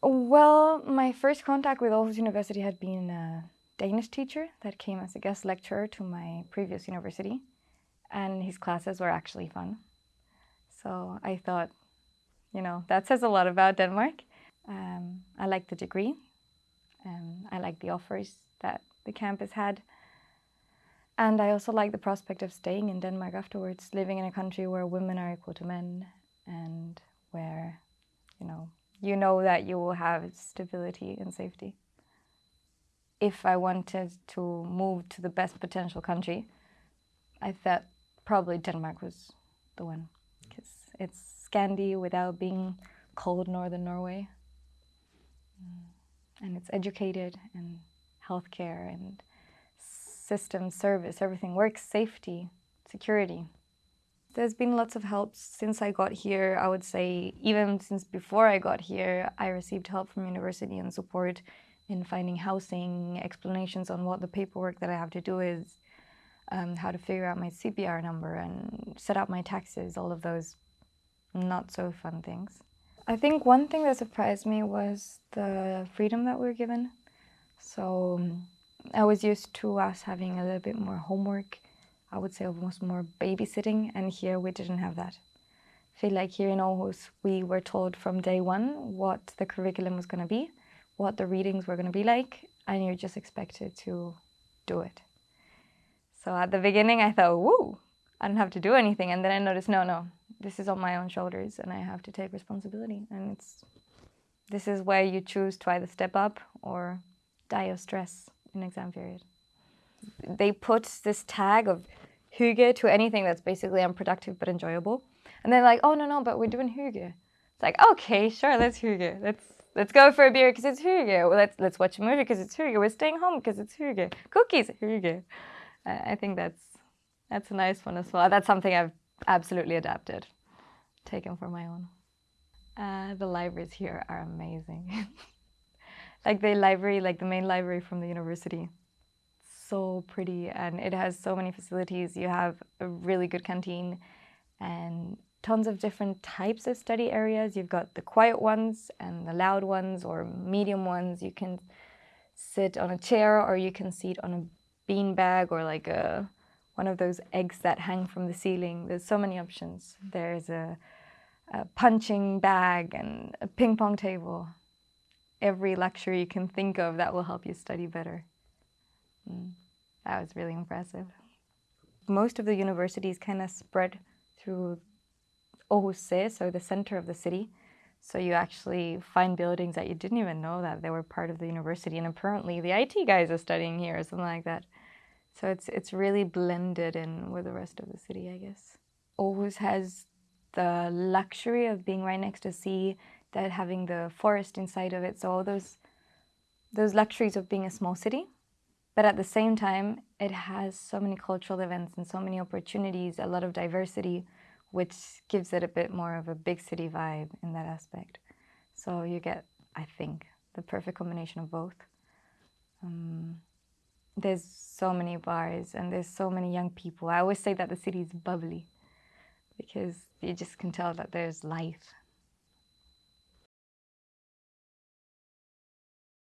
Well, my first contact with Aarhus University had been a Danish teacher that came as a guest lecturer to my previous university, and his classes were actually fun. So I thought, you know, that says a lot about Denmark. Um, I like the degree. Um, I like the offers that the campus had. And I also like the prospect of staying in Denmark afterwards, living in a country where women are equal to men and where, you know that you will have stability and safety. If I wanted to move to the best potential country, I thought probably Denmark was the one because it's Scandi without being cold northern Norway. Mm. And it's educated and healthcare and system service, everything works, safety, security. There's been lots of help since I got here. I would say even since before I got here, I received help from university and support in finding housing, explanations on what the paperwork that I have to do is, um, how to figure out my CPR number and set up my taxes, all of those not so fun things. I think one thing that surprised me was the freedom that we were given. So I was used to us having a little bit more homework I would say almost more babysitting, and here we didn't have that. I feel like here in Aarhus, we were told from day one what the curriculum was going to be, what the readings were going to be like, and you're just expected to do it. So at the beginning, I thought, woo, I don't have to do anything. And then I noticed, no, no, this is on my own shoulders and I have to take responsibility. And it's this is where you choose to either step up or die of stress in exam period they put this tag of hygge to anything that's basically unproductive but enjoyable. And they're like, oh, no, no, but we're doing hygge. It's like, okay, sure, let's hygge. Let's let's go for a beer because it's hygge. Let's let's watch a movie because it's hygge. We're staying home because it's hygge. Cookies, hygge. I think that's that's a nice one as well. That's something I've absolutely adapted, taken for my own. Uh, the libraries here are amazing. like the library, like the main library from the university so pretty and it has so many facilities. You have a really good canteen and tons of different types of study areas. You've got the quiet ones and the loud ones or medium ones. You can sit on a chair or you can sit on a bean bag or like a one of those eggs that hang from the ceiling. There's so many options. There's a, a punching bag and a ping pong table. Every luxury you can think of that will help you study better. That was really impressive. Most of the universities kind of spread through Aarhus, so the center of the city. So you actually find buildings that you didn't even know that they were part of the university. And apparently the IT guys are studying here or something like that. So it's, it's really blended in with the rest of the city, I guess. Aarhus has the luxury of being right next to sea, that having the forest inside of it. So all those, those luxuries of being a small city but at the same time, it has so many cultural events and so many opportunities, a lot of diversity, which gives it a bit more of a big city vibe in that aspect. So you get, I think, the perfect combination of both. Um, there's so many bars and there's so many young people. I always say that the city is bubbly because you just can tell that there's life